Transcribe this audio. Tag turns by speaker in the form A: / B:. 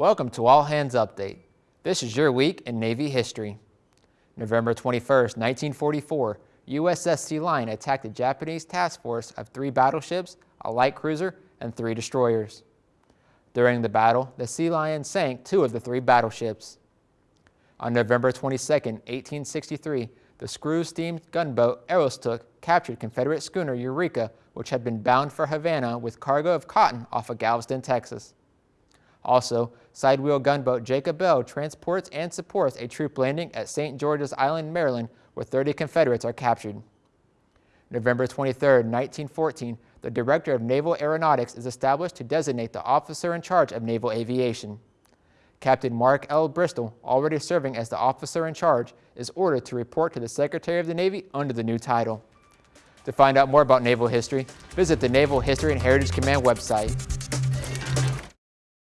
A: Welcome to All Hands Update. This is your week in Navy history. November 21, 1944, USS Sea Lion attacked a Japanese task force of three battleships, a light cruiser, and three destroyers. During the battle, the Sea Lion sank two of the three battleships. On November 22, 1863, the screw-steamed gunboat Aroostook captured Confederate schooner Eureka, which had been bound for Havana with cargo of cotton off of Galveston, Texas. Also, sidewheel gunboat Jacob Bell transports and supports a troop landing at St. George's Island, Maryland, where 30 Confederates are captured. November 23, 1914, the Director of Naval Aeronautics is established to designate the officer in charge of naval aviation. Captain Mark L. Bristol, already serving as the officer in charge, is ordered to report to the Secretary of the Navy under the new title. To find out more about naval history, visit the Naval History and Heritage Command website.